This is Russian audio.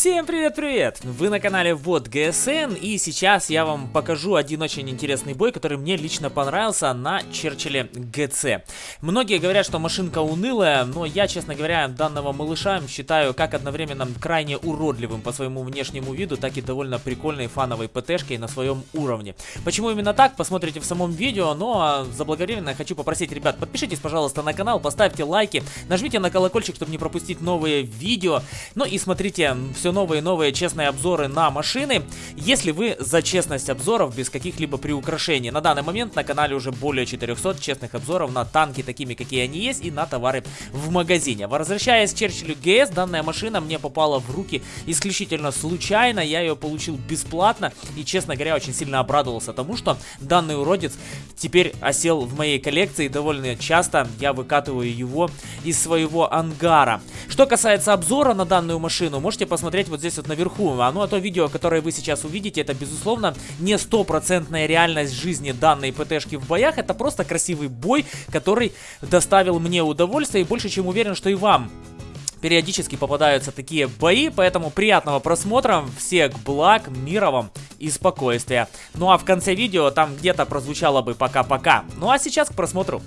Всем привет-привет! Вы на канале Вот ГСН и сейчас я вам покажу один очень интересный бой, который мне лично понравился на Черчилле ГЦ. Многие говорят, что машинка унылая, но я, честно говоря, данного малыша считаю как одновременно крайне уродливым по своему внешнему виду, так и довольно прикольной фановой ПТшкой на своем уровне. Почему именно так, посмотрите в самом видео, но заблаговременно хочу попросить, ребят, подпишитесь, пожалуйста, на канал, поставьте лайки, нажмите на колокольчик, чтобы не пропустить новые видео, ну и смотрите все новые и новые честные обзоры на машины, если вы за честность обзоров без каких-либо приукрашений. На данный момент на канале уже более 400 честных обзоров на танки, такими какие они есть, и на товары в магазине. Возвращаясь к Черчиллю ГС, данная машина мне попала в руки исключительно случайно, я ее получил бесплатно, и, честно говоря, очень сильно обрадовался тому, что данный уродец теперь осел в моей коллекции, довольно часто я выкатываю его из своего ангара. Что касается обзора на данную машину, можете посмотреть вот здесь вот наверху. А ну а то видео, которое вы сейчас увидите, это безусловно не стопроцентная реальность жизни данной ПТшки в боях. Это просто красивый бой, который доставил мне удовольствие и больше чем уверен, что и вам периодически попадаются такие бои, поэтому приятного просмотра, всех благ, мира вам и спокойствия. Ну а в конце видео там где-то прозвучало бы пока-пока. Ну а сейчас к просмотру.